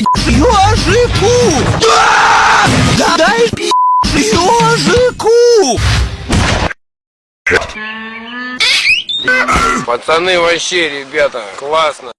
Ёжику! Да! Дай пи ёжику! Пацаны вообще, ребята, классно.